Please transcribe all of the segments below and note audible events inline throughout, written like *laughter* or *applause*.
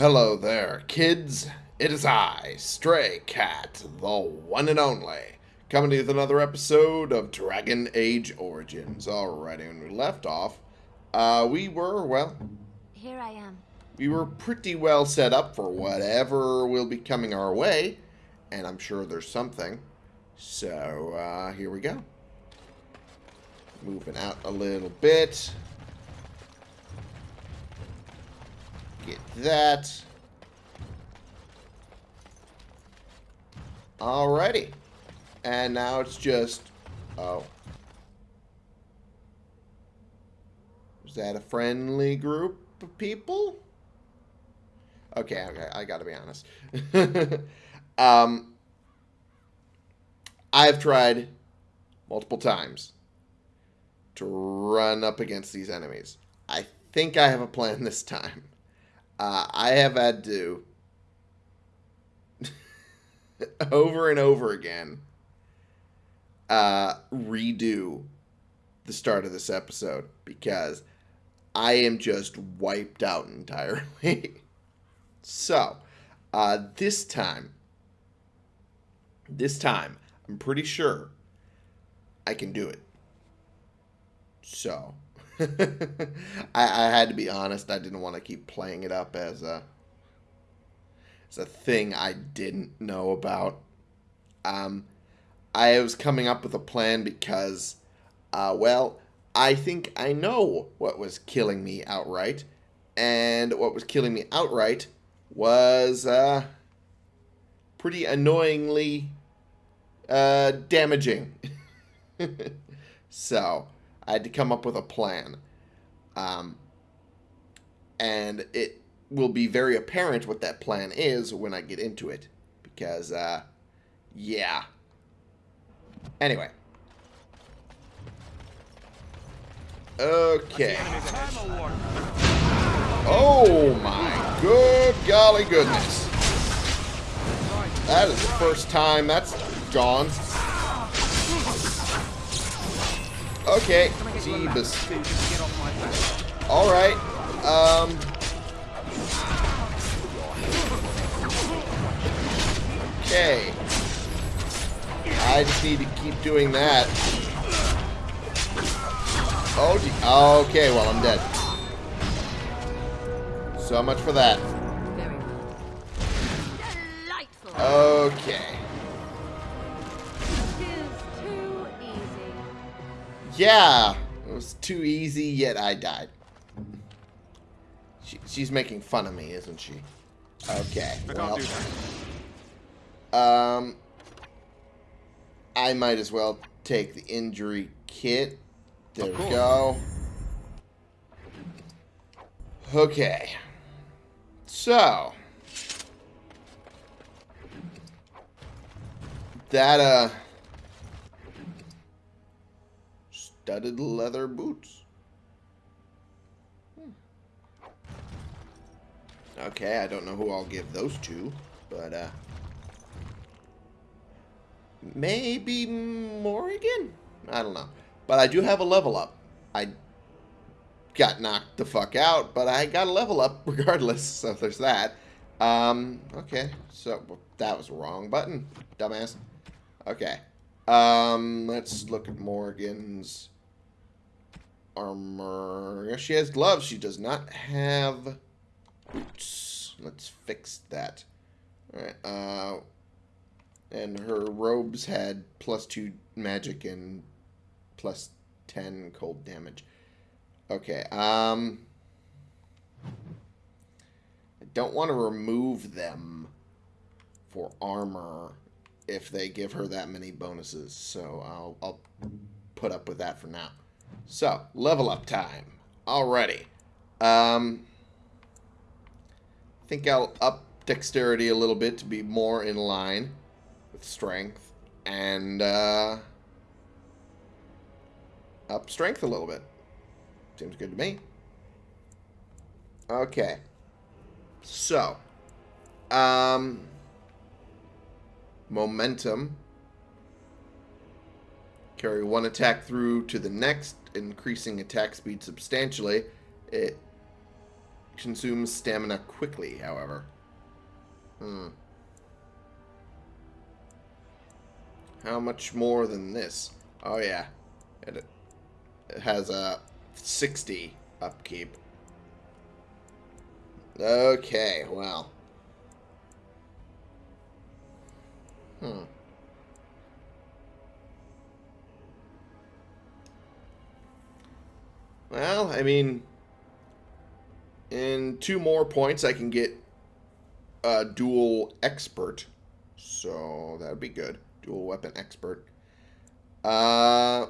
Hello there, kids. It is I, Stray Cat, the one and only, coming to you with another episode of Dragon Age Origins. Alrighty, when we left off, uh, we were, well, Here I am. we were pretty well set up for whatever will be coming our way, and I'm sure there's something. So, uh, here we go. Moving out a little bit. Get that. Alrighty. And now it's just... Oh. Is that a friendly group of people? Okay, okay, I gotta be honest. *laughs* um, I've tried multiple times to run up against these enemies. I think I have a plan this time. Uh, I have had to *laughs* over and over again uh, redo the start of this episode because I am just wiped out entirely. *laughs* so, uh, this time, this time, I'm pretty sure I can do it. So, *laughs* I, I had to be honest. I didn't want to keep playing it up as a as a thing I didn't know about. Um, I was coming up with a plan because, uh, well, I think I know what was killing me outright, and what was killing me outright was uh, pretty annoyingly uh, damaging. *laughs* so I had to come up with a plan. Um, and it will be very apparent what that plan is when I get into it. Because, uh, yeah. Anyway. Okay. Oh my good golly goodness. That is the first time that's gone. Okay, Jeebus. Alright, um... Okay. I just need to keep doing that. Oh, okay, well, I'm dead. So much for that. Very well. Delightful. Okay. Yeah, it was too easy, yet I died. She, she's making fun of me, isn't she? Okay, I well, can't do that. um, I might as well take the injury kit. There we go. Okay. So. That, uh... Studded leather boots. Hmm. Okay, I don't know who I'll give those to, but, uh... Maybe Morrigan? I don't know. But I do have a level up. I got knocked the fuck out, but I got a level up *laughs* regardless, so there's that. Um, okay, so that was wrong button, dumbass. Okay, um, let's look at Morgan's armor. She has gloves. She does not have boots. Let's fix that. Alright, uh, and her robes had plus two magic and plus 10 cold damage. Okay, um... I don't want to remove them for armor if they give her that many bonuses, so I'll, I'll put up with that for now. So, level up time. Alrighty. Um, I think I'll up dexterity a little bit to be more in line with strength and uh, up strength a little bit. Seems good to me. Okay. So, um, momentum. Carry one attack through to the next, increasing attack speed substantially. It consumes stamina quickly, however. Hmm. How much more than this? Oh, yeah. It, it has a 60 upkeep. Okay, well. Hmm. Well, I mean, in two more points, I can get a dual expert. So that would be good. Dual weapon expert. Uh,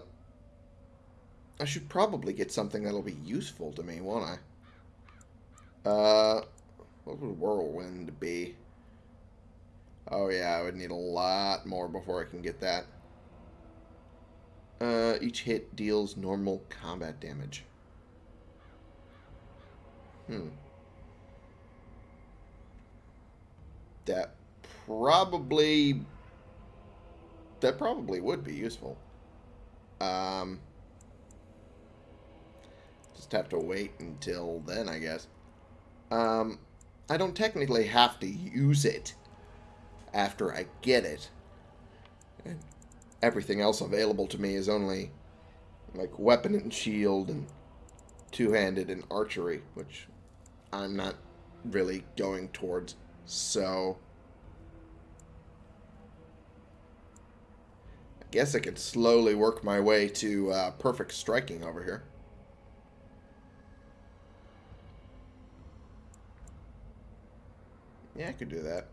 I should probably get something that'll be useful to me, won't I? Uh, what would whirlwind be? Oh yeah, I would need a lot more before I can get that. Uh, each hit deals normal combat damage. Hmm. That probably that probably would be useful. Um, just have to wait until then, I guess. Um, I don't technically have to use it after I get it. And everything else available to me is only like weapon and shield and two-handed and archery, which I'm not really going towards. So I guess I could slowly work my way to uh, perfect striking over here. Yeah, I could do that.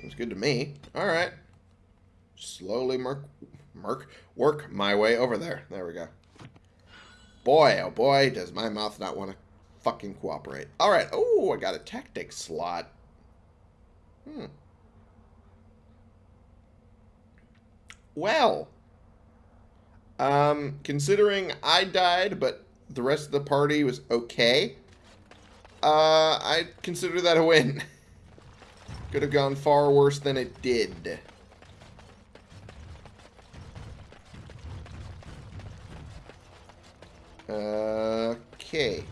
Seems good to me. All right. Slowly merc, merc, work my way over there. There we go. Boy, oh boy, does my mouth not want to fucking cooperate. All right. Oh, I got a tactic slot. Hmm. Well, um, considering I died, but the rest of the party was okay, uh, I consider that a win. *laughs* Could have gone far worse than it did. Okay.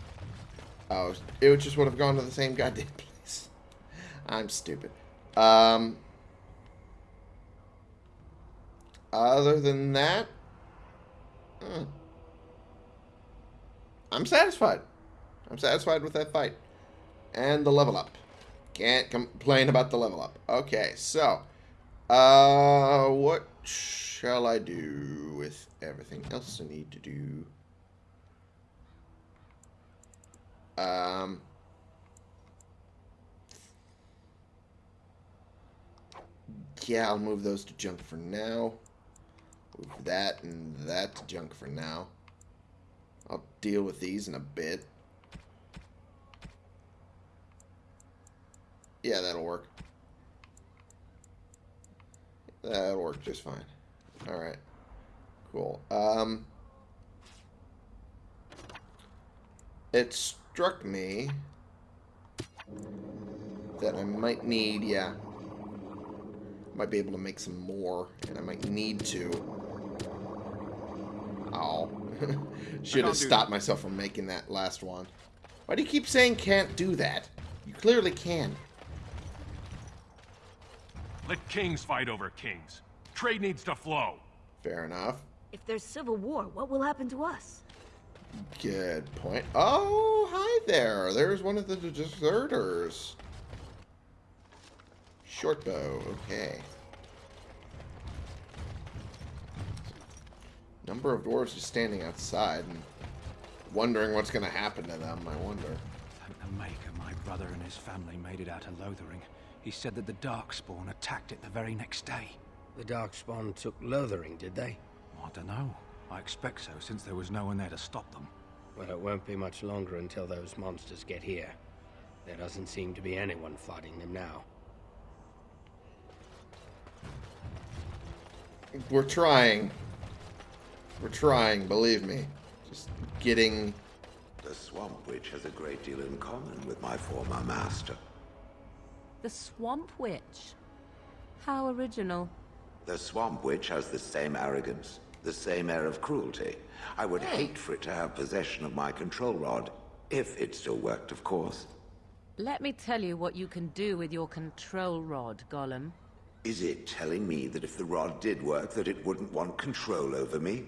Oh, it just would have gone to the same goddamn *laughs* place. I'm stupid. Um, other than that, hmm. I'm satisfied. I'm satisfied with that fight. And the level up. Can't complain about the level up. Okay, so, uh, what shall I do with everything else I need to do? Um, yeah, I'll move those to junk for now. Move that and that to junk for now. I'll deal with these in a bit. Yeah, that'll work. That'll work just fine. Alright. Cool. Um, it struck me that I might need, yeah, might be able to make some more, and I might need to. Oh. *laughs* Should have stopped myself from making that last one. Why do you keep saying can't do that? You clearly can. Let kings fight over kings. Trade needs to flow. Fair enough. If there's civil war, what will happen to us? Good point. Oh, hi there. There's one of the deserters. Shortbow. Okay. Number of dwarves just standing outside and wondering what's going to happen to them, I wonder. Thank the Maker my brother and his family made it out of Lothering. He said that the Darkspawn attacked it the very next day. The Darkspawn took Lothering, did they? I don't know. I expect so, since there was no one there to stop them. Well, it won't be much longer until those monsters get here. There doesn't seem to be anyone fighting them now. We're trying. We're trying, believe me. Just getting... The Swamp Witch has a great deal in common with my former master. The Swamp Witch. How original. The Swamp Witch has the same arrogance, the same air of cruelty. I would hate for it to have possession of my control rod. If it still worked, of course. Let me tell you what you can do with your control rod, Golem. Is it telling me that if the rod did work, that it wouldn't want control over me?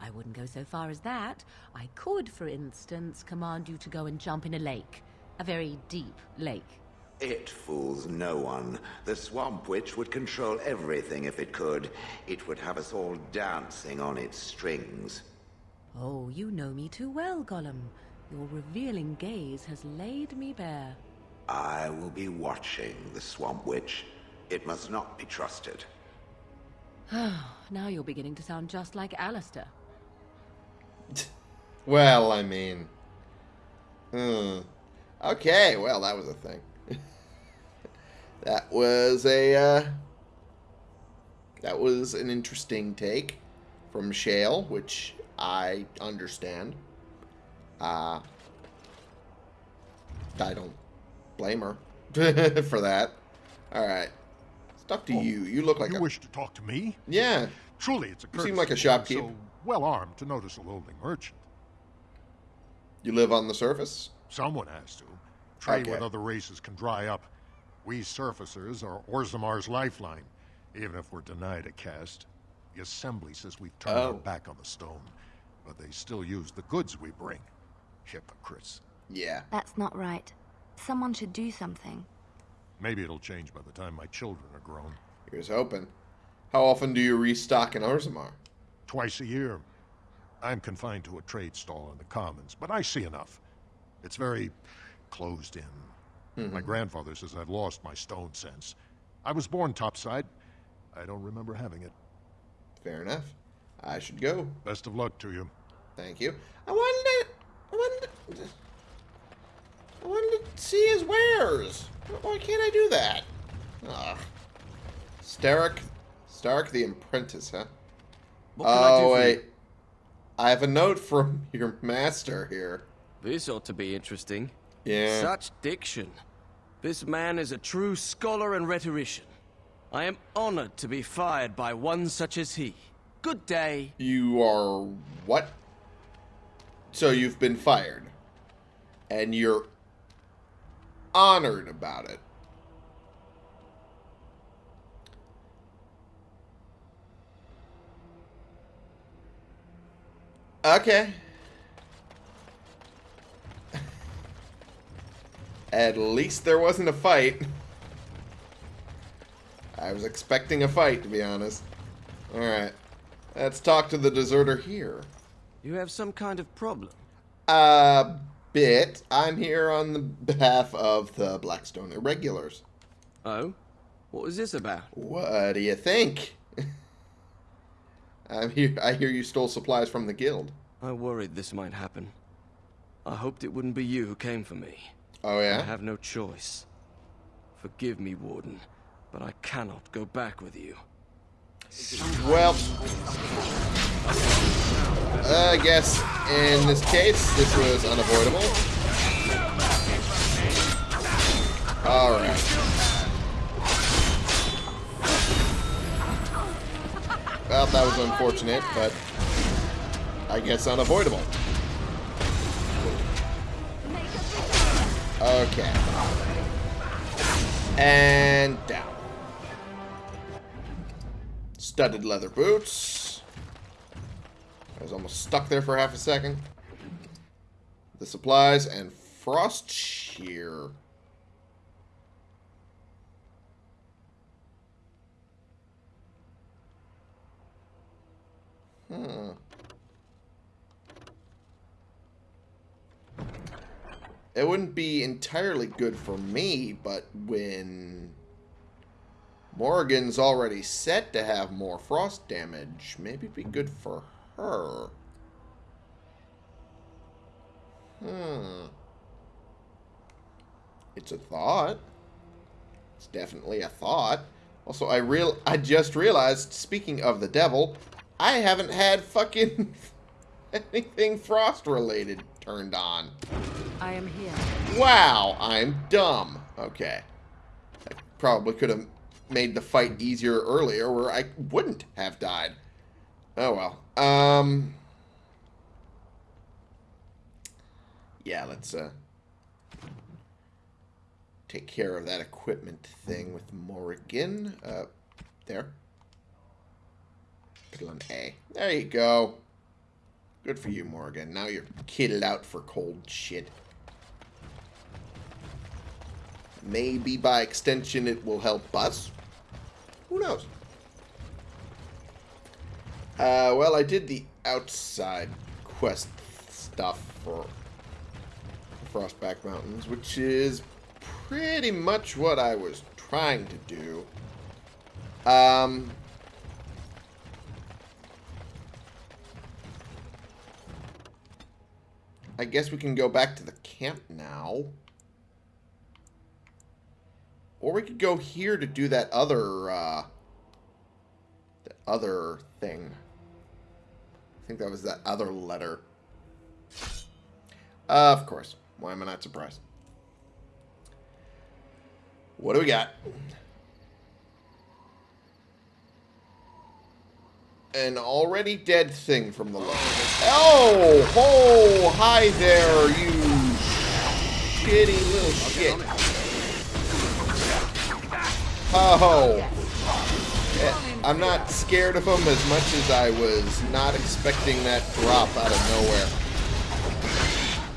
I wouldn't go so far as that. I could, for instance, command you to go and jump in a lake. A very deep lake. It fools no one. The Swamp Witch would control everything if it could. It would have us all dancing on its strings. Oh, you know me too well, Golem. Your revealing gaze has laid me bare. I will be watching the Swamp Witch. It must not be trusted. *sighs* now you're beginning to sound just like Alistair. Well, I mean... Hmm. Okay, well, that was a thing. That was a, uh... That was an interesting take from Shale, which I understand. Uh... I don't blame her *laughs* for that. Alright. Let's talk to you. You look like you a... wish to talk to me? Yeah. Truly, it's a You seem like a to one shopkeep. So well armed to notice a lonely merchant. You live on the surface? Someone has to. Trade Okay. with other races can dry up. We surfacers are Orzammar's lifeline, even if we're denied a caste. The assembly says we've turned Oh. our back on the stone, but they still use the goods we bring. Hypocrites. Yeah. That's not right. Someone should do something. Maybe it'll change by the time my children are grown. Here's hoping. How often do you restock in Orzammar? Twice a year. I'm confined to a trade stall in the commons, but I see enough. It's very closed in. My mm-hmm. grandfather says I've lost my stone sense. I was born topside. I don't remember having it. Fair enough. I should go. Best of luck to you. Thank you. I wanted to. I wanted to. I wanted to see his wares. Why can't I do that? Ugh. Stark. Stark the apprentice, huh? What can I do Oh, for you? wait. I have a note from *laughs* your master here. This ought to be interesting. Yeah. Such diction. This man is a true scholar and rhetorician. I am honored to be fired by one such as he. Good day. You are what? So you've been fired. And you're honored about it. Okay. At least there wasn't a fight. I was expecting a fight, to be honest. Alright. Let's talk to the deserter here. You have some kind of problem. A bit. I'm here on the behalf of the Blackstone Irregulars. Oh? What was this about? What do you think? *laughs* I'm here. I hear you stole supplies from the guild. I worried this might happen. I hoped it wouldn't be you who came for me. Oh yeah? I have no choice. Forgive me, Warden, but I cannot go back with you. Well, I guess in this case, this was unavoidable. All right. Well, that was unfortunate, but I guess unavoidable. Okay. And down. Studded leather boots. I was almost stuck there for half a second. The supplies and frost shear. Hmm. It wouldn't be entirely good for me, but when Morgan's already set to have more frost damage, maybe it'd be good for her. Hmm. It's a thought. It's definitely a thought. Also, I real I just realized, speaking of the devil, I haven't had fucking *laughs* anything frost related turned on. I am here. Wow, I'm dumb. Okay. I probably could have made the fight easier earlier where I wouldn't have died. Oh well. Um yeah, let's uh, take care of that equipment thing with Morrigan. Uh, there. Put it on A. There you go. Good for you, Morgan. Now you're kitted out for cold shit. Maybe by extension it will help us. Who knows? Uh, well, I did the outside quest stuff for Frostback Mountains, which is pretty much what I was trying to do. Um, I guess we can go back to the camp now. Or we could go here to do that other, uh, the other thing. I think that was that other letter. Uh, of course. Why am I not surprised? What do we got? An already dead thing from the low. Oh! Oh! Hi there, you shitty little shit. Oh! Eh, I'm not scared of him as much as I was not expecting that drop out of nowhere.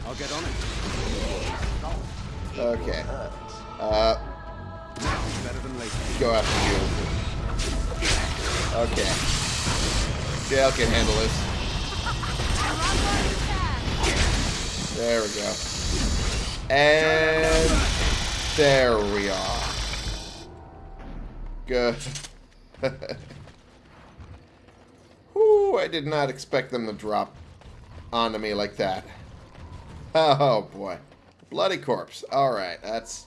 I'll get on it. Okay. Uh, Better than later. go after you. Okay. Shale can handle this. There we go. And there we are. Good. *laughs* Whew, I did not expect them to drop onto me like that. Oh boy. Bloody corpse. Alright, that's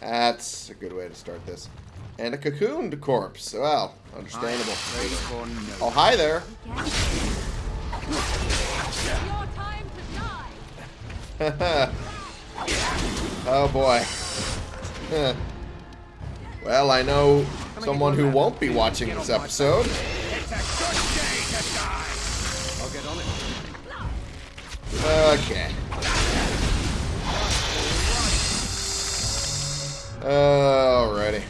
that's a good way to start this. And a cocooned corpse. Well, understandable. Ready for no. Oh, hi there. Your time to die. *laughs* oh boy. *laughs* well, I know someone who won't be watching this episode. I'll get on it. Okay. Alrighty.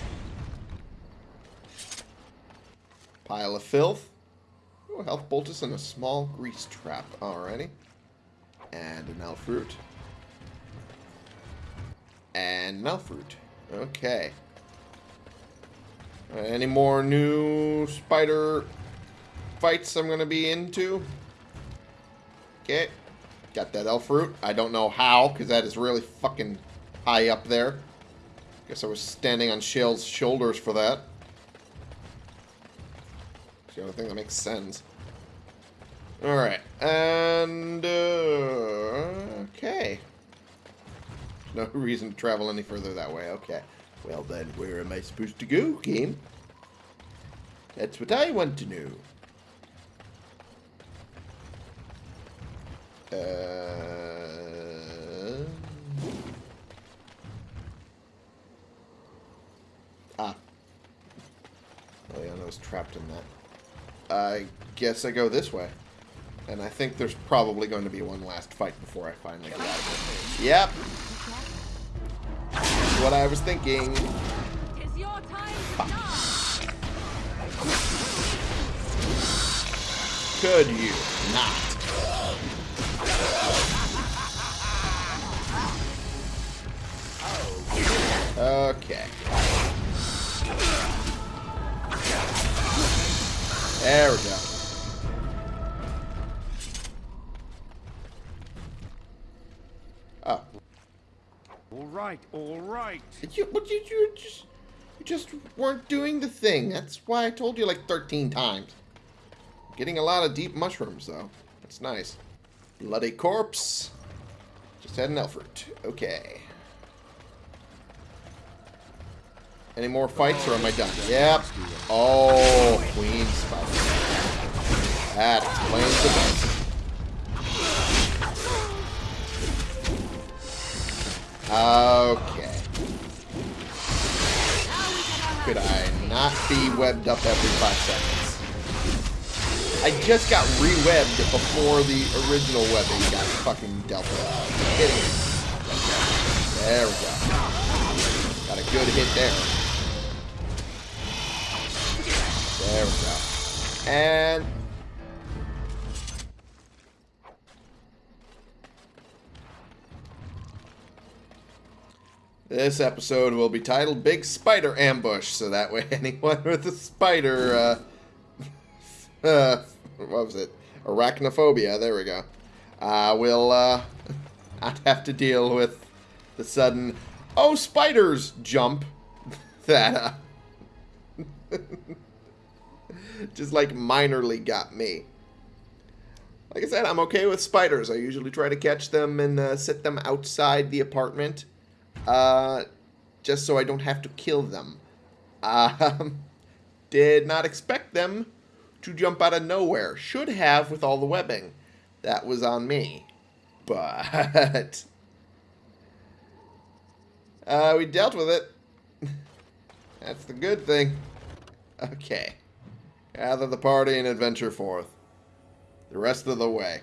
Pile of filth. Ooh, health poultice and a small grease trap. Alrighty. And an elfroot. And an elfroot. Okay. Uh, any more new spider fights I'm going to be into? Okay. Got that elf root. I don't know how, because that is really fucking high up there. Guess I was standing on Shale's shoulders for that. It's the only thing that makes sense. Alright. And, uh, okay. No *laughs* reason to travel any further that way. Okay. Well then, where am I supposed to go, game? That's what I want to know. Uh... Ah. Oh yeah, I was trapped in that. I guess I go this way. And I think there's probably going to be one last fight before I finally get out of it. Yep. What I was thinking. Tis your time. Could you not? Okay. There we go. All right, all right. You, but you, you just, you just weren't doing the thing. That's why I told you like 13 times. Getting a lot of deep mushrooms, though. That's nice. Bloody corpse. Just had an Elfroot. Okay. Any more fights, or am I done? Yep. Oh, Queen Spider. That explains the best. Okay. Could I not be webbed up every five seconds? I just got re-webbed before the original webbing got fucking dealt with. There we go. Got a good hit there. There we go. And This episode will be titled Big Spider Ambush, so that way *laughs* anyone with a spider, uh, *laughs* uh, what was it? Arachnophobia, there we go, uh, will, uh, *laughs* not have to deal with the sudden, oh, spiders jump that, uh, just like minorly got me. Like I said, I'm okay with spiders. I usually try to catch them and uh, set them outside the apartment uh, just so I don't have to kill them. Um, *laughs* did not expect them to jump out of nowhere. Should have with all the webbing. That was on me. But... *laughs* Uh, we dealt with it. *laughs* That's the good thing. Okay. Gather the party and adventure forth. The rest of the way.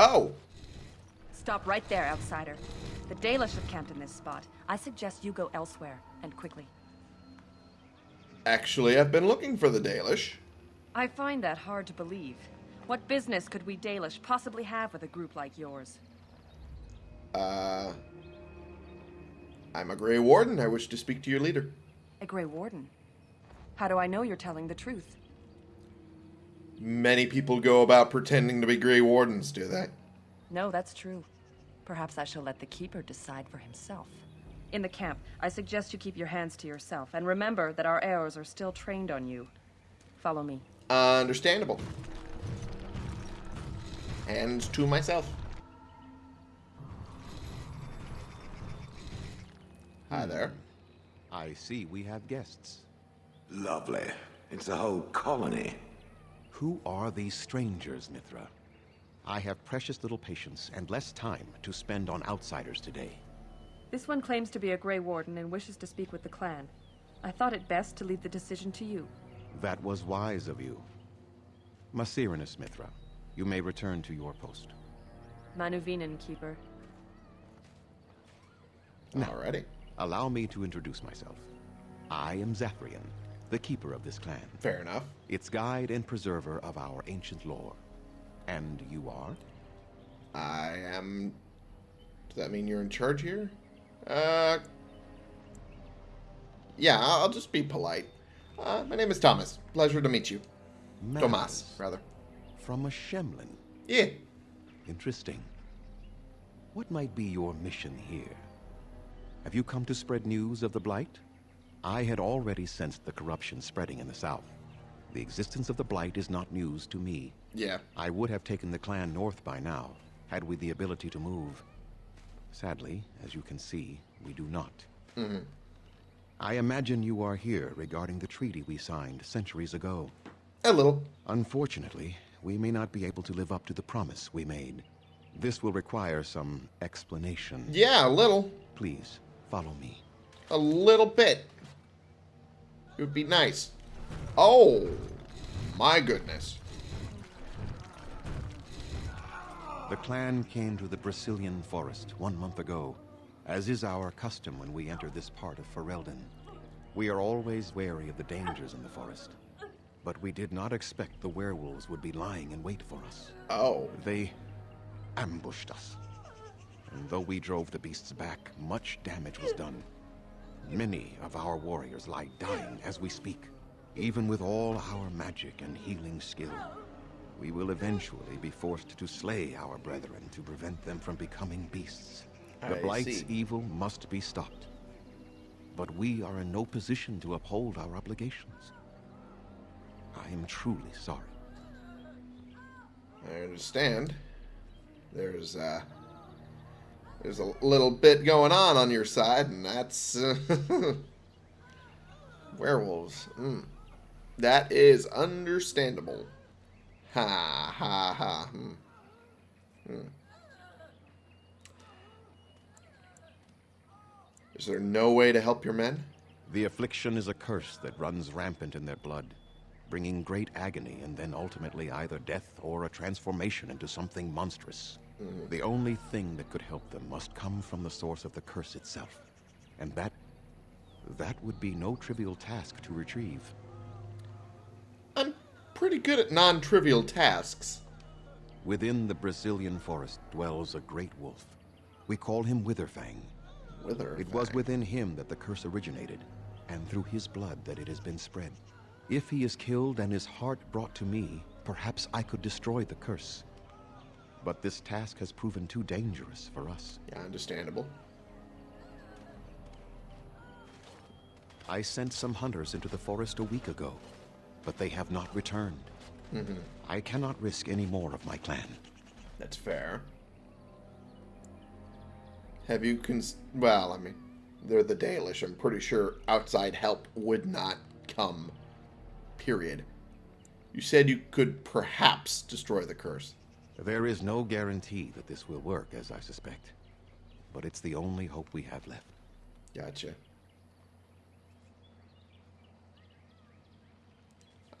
Oh! Stop right there, outsider. The Dalish have camped in this spot. I suggest you go elsewhere, and quickly. Actually, I've been looking for the Dalish. I find that hard to believe. What business could we Dalish possibly have with a group like yours? Uh... I'm a Grey Warden. I wish to speak to your leader. A Grey Warden? How do I know you're telling the truth? Many people go about pretending to be Grey Wardens, do they? No, that's true. Perhaps I shall let the Keeper decide for himself. In the camp, I suggest you keep your hands to yourself, and remember that our arrows are still trained on you. Follow me. Uh, understandable. Hands to myself. Hi there. I see we have guests. Lovely. It's a whole colony. Who are these strangers, Mithra? I have precious little patience and less time to spend on outsiders today. This one claims to be a Grey Warden and wishes to speak with the clan. I thought it best to leave the decision to you. That was wise of you. Ma serannas Mithra, you may return to your post. Ma nuvenin, Keeper. Now, Alrighty. Allow me to introduce myself. I am Zathrian, the keeper of this clan. Fair enough. Its guide and preserver of our ancient lore. And you are? I am... Does that mean you're in charge here? Uh... Yeah, I'll just be polite. Uh, my name is Thomas. Pleasure to meet you. Tomas, rather. From a Shemlen. Yeah. Interesting. What might be your mission here? Have you come to spread news of the Blight? I had already sensed the corruption spreading in the south. The existence of the Blight is not news to me. Yeah. I would have taken the clan north by now, had we the ability to move. Sadly, as you can see, we do not. Mm-hmm. I imagine you are here regarding the treaty we signed centuries ago. A little. Unfortunately, we may not be able to live up to the promise we made. This will require some explanation. Yeah, a little. Please, follow me. A little bit. It would be nice. Oh, my goodness. The clan came to the Brecilian forest one month ago, as is our custom when we enter this part of Ferelden. We are always wary of the dangers in the forest, but we did not expect the werewolves would be lying in wait for us. Oh. They ambushed us. And though we drove the beasts back, much damage was done. Many of our warriors lie dying as we speak. Even with all our magic and healing skill, we will eventually be forced to slay our brethren to prevent them from becoming beasts. The I Blight's see. evil must be stopped. But we are in no position to uphold our obligations. I am truly sorry. I understand. There's uh there's a little bit going on on your side, and that's uh, *laughs* werewolves. Mm. That is understandable. Ha ha ha. Hmm. Hmm. Is there no way to help your men? The affliction is a curse that runs rampant in their blood, bringing great agony and then ultimately either death or a transformation into something monstrous. Mhm. The only thing that could help them must come from the source of the curse itself. And that... that would be no trivial task to retrieve. I'm pretty good at non-trivial tasks. Within the Brecilian forest dwells a great wolf. We call him Witherfang. Witherfang. It was within him that the curse originated, and through his blood that it has been spread. If he is killed and his heart brought to me, perhaps I could destroy the curse. But this task has proven too dangerous for us. Yeah, understandable. I sent some hunters into the forest a week ago, but they have not returned. Mhm. I cannot risk any more of my clan. That's fair. Have you cons... Well, I mean, they're the Dalish. I'm pretty sure outside help would not come. Period. You said you could perhaps destroy the curse. There is no guarantee that this will work, as I suspect. But it's the only hope we have left. Gotcha.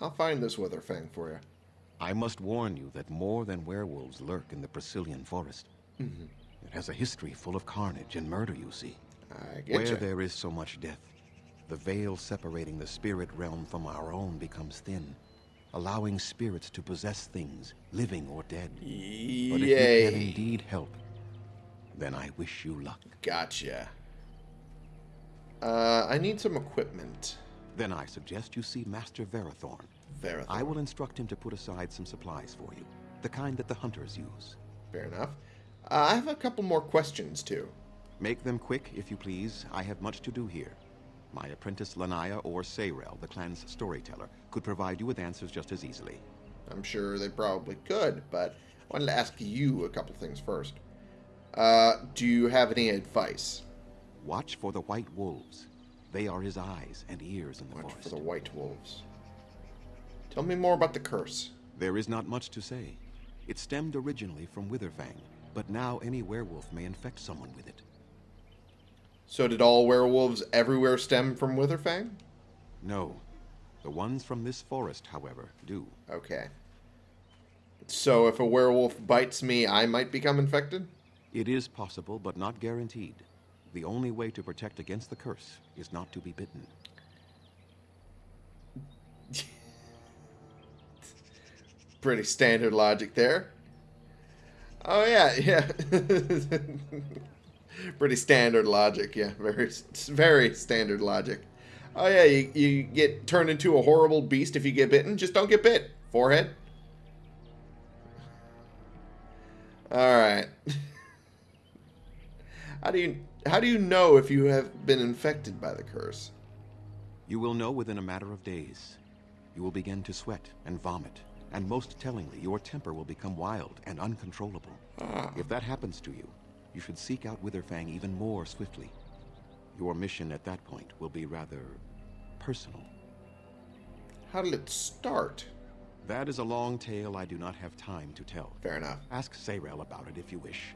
I'll find this Witherfang for you. I must warn you that more than werewolves lurk in the Brecilian forest. Mhm. It has a history full of carnage and murder, you see. I get Where ya. there is so much death, the veil separating the spirit realm from our own becomes thin, allowing spirits to possess things, living or dead. But if you Yay. can indeed help, then I wish you luck. Gotcha. Uh, I need some equipment. Then I suggest you see Master Varathorn. Varathorn. I will instruct him to put aside some supplies for you, the kind that the hunters use. Fair enough. Uh, I have a couple more questions, too. Make them quick, if you please. I have much to do here. My apprentice Lanaya or Sarel, the clan's storyteller, could provide you with answers just as easily. I'm sure they probably could, but I wanted to ask you a couple things first. Uh, do you have any advice? Watch for the white wolves. They are his eyes and ears in the Watch forest. for the white wolves. Tell me more about the curse. There is not much to say. It stemmed originally from Witherfang, but now any werewolf may infect someone with it. So did all werewolves everywhere stem from Witherfang? No. The ones from this forest, however, do. Okay. So if a werewolf bites me, I might become infected? It is possible, but not guaranteed. The only way to protect against the curse is not to be bitten. *laughs* Pretty standard logic there. Oh yeah, yeah. *laughs* Pretty standard logic, yeah. Very, very standard logic. Oh yeah, you, you get turned into a horrible beast if you get bitten. Just don't get bit. Forehead. All right. *laughs* how do you how do you know if you have been infected by the curse? You will know within a matter of days. You will begin to sweat and vomit, and most tellingly, your temper will become wild and uncontrollable. Ah. If that happens to you, you should seek out Witherfang even more swiftly. Your mission at that point will be rather personal. How did it start? That is a long tale I do not have time to tell. Fair enough. Ask Sarel about it if you wish.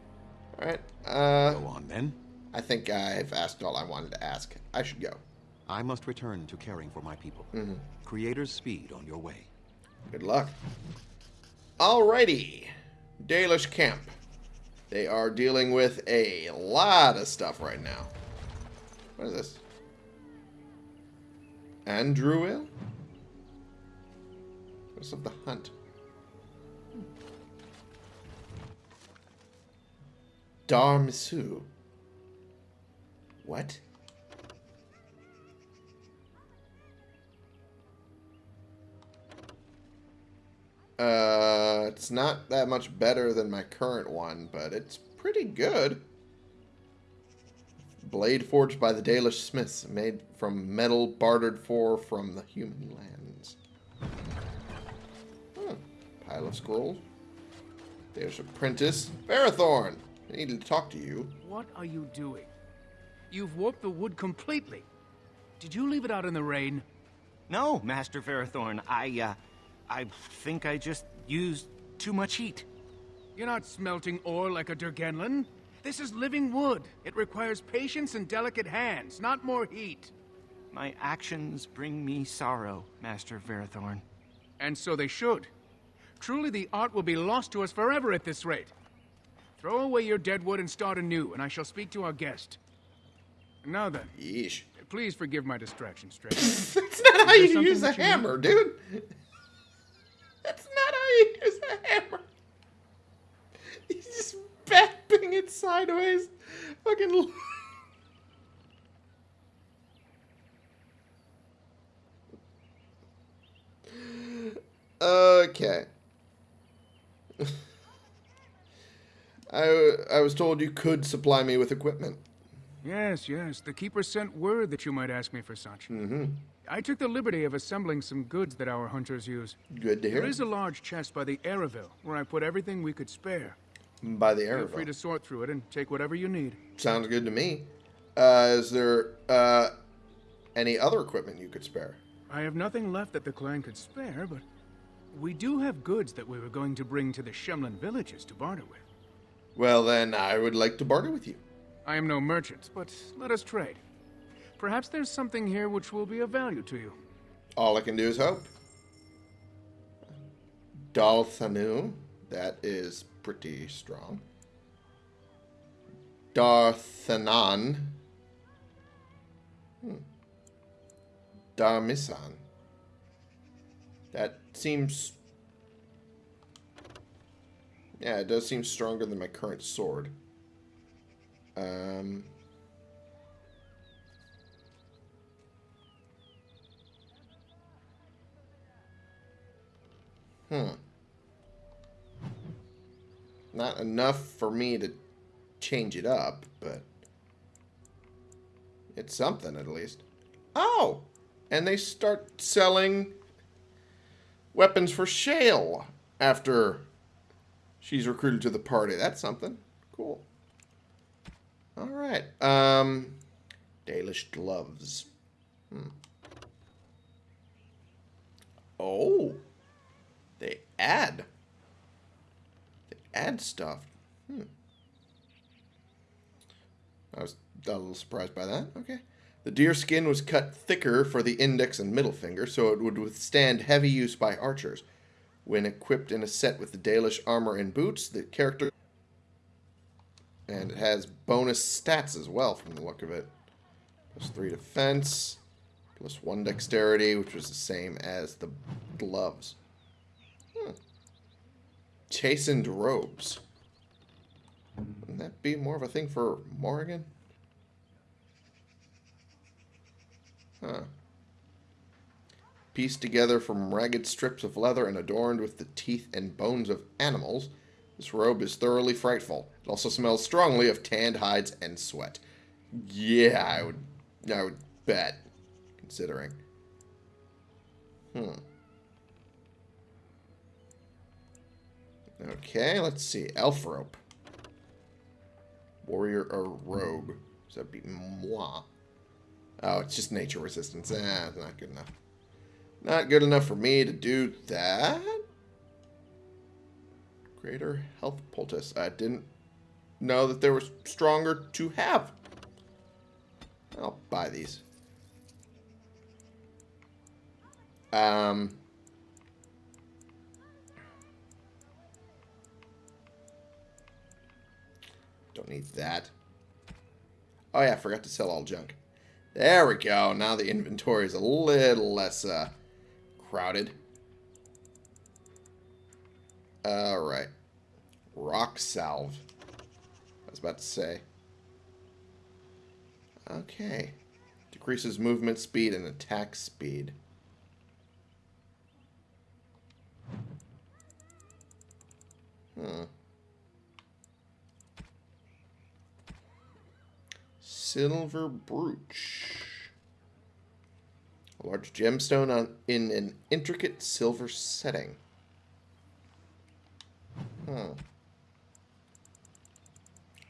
All right. Uh, Go on then. I think I've asked all I wanted to ask. I should go. I must return to caring for my people. Mhm. Creator's speed on your way. Good luck. Alrighty. Dalish Camp. They are dealing with a lot of stuff right now. What is this? Andruil? What's up the hunt? Hmm. Dar'Misu. What? Uh, it's not that much better than my current one, but it's pretty good. Blade forged by the Dalish smiths, made from metal bartered for from the human lands. Hmm. Pile of scrolls. There's apprentice Varathorn. I needed to talk to you. What are you doing? You've warped the wood completely. Did you leave it out in the rain? No, Master Varathorn. I, uh, I think I just used too much heat. You're not smelting ore like a durgen'len. This is living wood. It requires patience and delicate hands, not more heat. My actions bring me sorrow, Master Varathorn. And so they should. Truly the art will be lost to us forever at this rate. Throw away your dead wood and start anew, and I shall speak to our guest. Now then. Yeesh. Please forgive my distraction, *laughs* Stray. That's not how you use a hammer, dude. That's not how you use a hammer. He's just bapping it sideways. Fucking. Okay. *laughs* I, I was told you could supply me with equipment. Yes, yes. The Keeper sent word that you might ask me for such. Mm-hmm. I took the liberty of assembling some goods that our hunters use. Good to hear. There is a large chest by the aravel, where I put everything we could spare. By the Feel free to sort through it and take whatever you need. Sounds good to me. Uh, is there uh, any other equipment you could spare? I have nothing left that the clan could spare, but we do have goods that we were going to bring to the Shemlen villages to barter with. Well, then I would like to barter with you. I am no merchant, but let us trade. Perhaps there's something here which will be of value to you. All I can do is hope. Dalthanu, that is pretty strong. Darthanan. Hmm. Darmisan. That seems. Yeah, it does seem stronger than my current sword. Um. Hmm. Not enough for me to change it up, but it's something at least. Oh! And they start selling weapons for Shale after she's recruited to the party. That's something. Cool. All right. Um, Dalish gloves. Hmm. Oh. Add. They add stuff. Hmm. I was a little surprised by that. Okay. The deer skin was cut thicker for the index and middle finger, so it would withstand heavy use by archers. When equipped in a set with the Dalish armor and boots, the character. And it has bonus stats as well from the look of it. Plus 3 defense, plus 1 dexterity, which was the same as the gloves. Chasind robes. Wouldn't that be more of a thing for Morrigan? Huh. Pieced together from ragged strips of leather and adorned with the teeth and bones of animals, this robe is thoroughly frightful. It also smells strongly of tanned hides and sweat. Yeah, I would, I would bet, considering. Hmm. Okay, let's see. Elf rope. Warrior or rogue. So that'd be moi. Oh, it's just nature resistance. Eh, not good enough. Not good enough for me to do that. Greater health poultice. I didn't know that there was stronger to have. I'll buy these. Um. Don't need that. Oh yeah, I forgot to sell all junk. There we go. Now the inventory is a little less uh, crowded. Alright. Rock salve. I was about to say. Okay. Decreases movement speed and attack speed. Hmm. Silver brooch. A large gemstone on in an intricate silver setting. Hmm.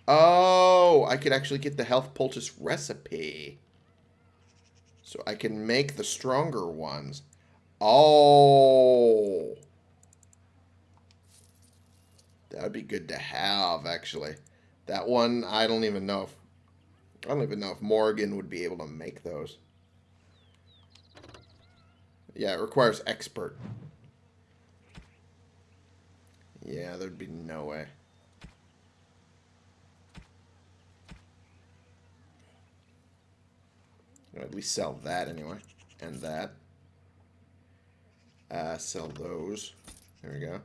Oh, I could actually get the health poultice recipe. So I can make the stronger ones. Oh. That would be good to have, actually. That one, I don't even know if... I don't even know if Morrigan would be able to make those. Yeah, it requires expert. Yeah, there'd be no way. At least sell that anyway. And that. Uh, sell those. There we go.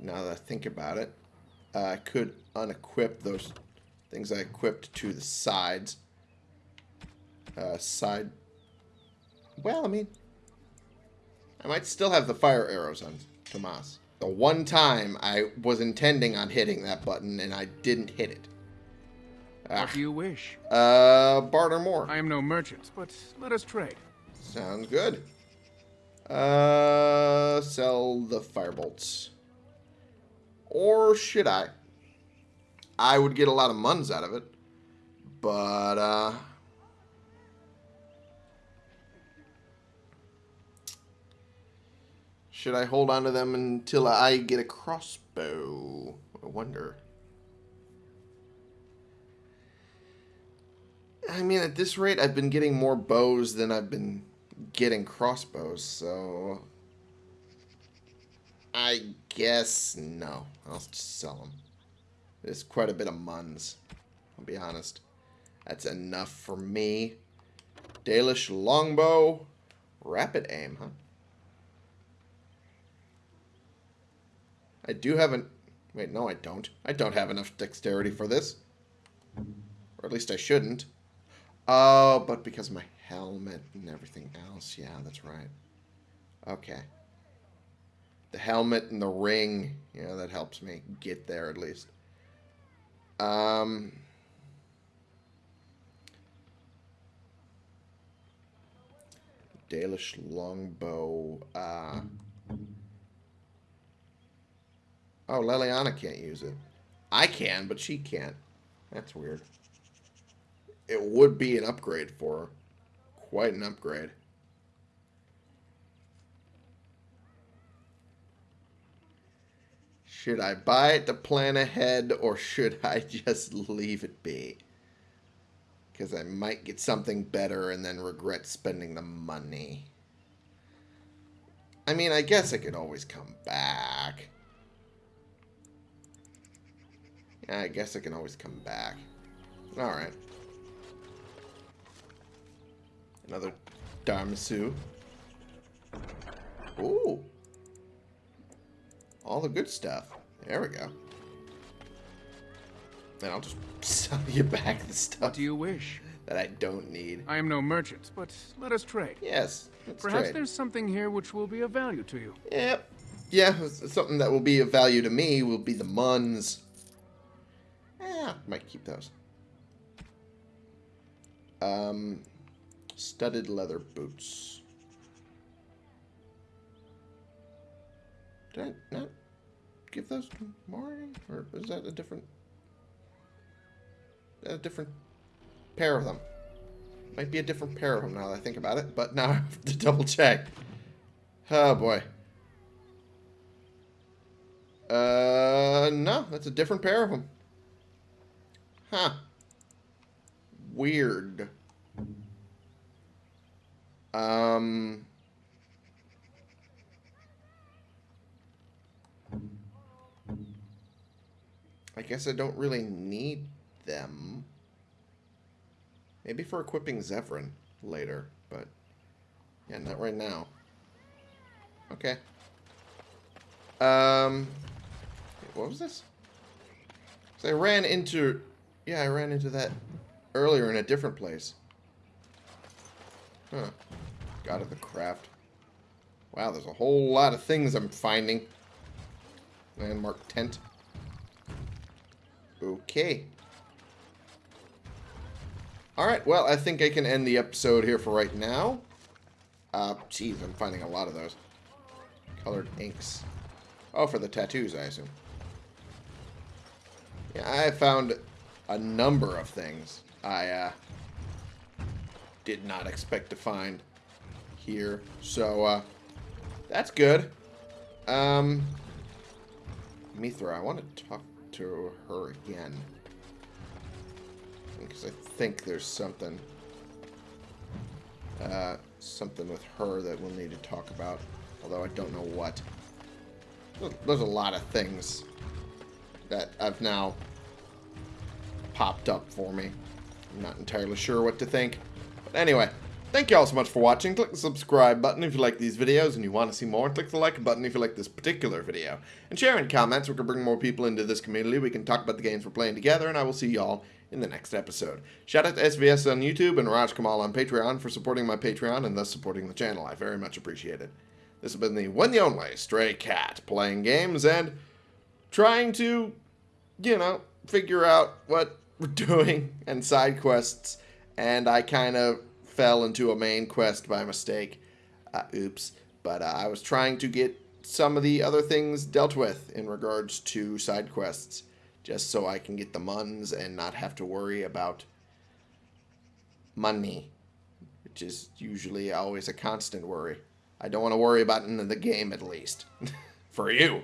Now that I think about it, uh, I could unequip those things I equipped to the sides. Uh, side. Well, I mean, I might still have the fire arrows on Tomas. The one time I was intending on hitting that button and I didn't hit it. What do you wish? Uh, barter more. I am no merchant, but let us trade. Sounds good. Uh, sell the firebolts. Or should I? I would get a lot of muns out of it. But, uh... Should I hold on to them until I get a crossbow? I wonder. I mean, at this rate, I've been getting more bows than I've been getting crossbows, so... I guess no. I'll just sell them. There's quite a bit of muns. I'll be honest. That's enough for me. Dalish longbow. Rapid aim, huh? I do have an... Wait, no I don't. I don't have enough dexterity for this. Or at least I shouldn't. Oh, but because my helmet and everything else. Yeah, that's right. Okay. The helmet and the ring. Yeah, that helps me get there at least. Um... Dalish longbow. Uh... Oh, Leliana can't use it. I can, but she can't. That's weird. It would be an upgrade for her. Quite an upgrade. Should I buy it to plan ahead, or should I *laughs* just leave it be? Because I might get something better and then regret spending the money. I mean, I guess I could always come back. Yeah, I guess I can always come back. Alright. Another Dar'Misu. Ooh. All the good stuff. There we go. Then I'll just *laughs* sell you back the stuff. What do you wish? That I don't need. I am no merchant, but let us trade. Yes, let's Perhaps trade. there's something here which will be of value to you. Yep. Yeah, something that will be of value to me will be the muns. Yeah, might keep those. Um, studded leather boots. Did I not give those to Mari? Or is that a different... A different pair of them? Might be a different pair of them now that I think about it, but now *laughs* I have to double check. Oh boy. Uh, no, that's a different pair of them. Huh. Weird. Um... I guess I don't really need them. Maybe for equipping Zevran later, but yeah, not right now. Okay. Um, what was this? So I ran into, yeah, I ran into that earlier in a different place. Huh. God of the craft. Wow, there's a whole lot of things I'm finding. Landmark tent. Okay. Alright, well, I think I can end the episode here for right now. Uh, jeez, I'm finding a lot of those. Colored inks. Oh, for the tattoos, I assume. Yeah, I found a number of things I, uh, did not expect to find here. So, uh, that's good. Um, Mithra, I want to talk to her again. Because I think there's something. uh, something with her that we'll need to talk about. Although I don't know what. There's a lot of things that have now popped up for me. I'm not entirely sure what to think. But anyway, thank you all so much for watching. Click the subscribe button if you like these videos and you want to see more. Click the like button if you like this particular video. And share in comments. We can bring more people into this community. We can talk about the games we're playing together. And I will see y'all in the next episode. Shout out to SVS on YouTube and Raj Kamal on Patreon for supporting my Patreon and thus supporting the channel. I very much appreciate it. This has been the one the only Stray Cat playing games and trying to, you know, figure out what we're *laughs* doing and side quests. And I kind of fell into a main quest by mistake. Uh, oops. But uh, I was trying to get some of the other things dealt with in regards to side quests. Just so I can get the muns and not have to worry about money. Which is usually always a constant worry. I don't want to worry about it in the game, at least. *laughs* For you.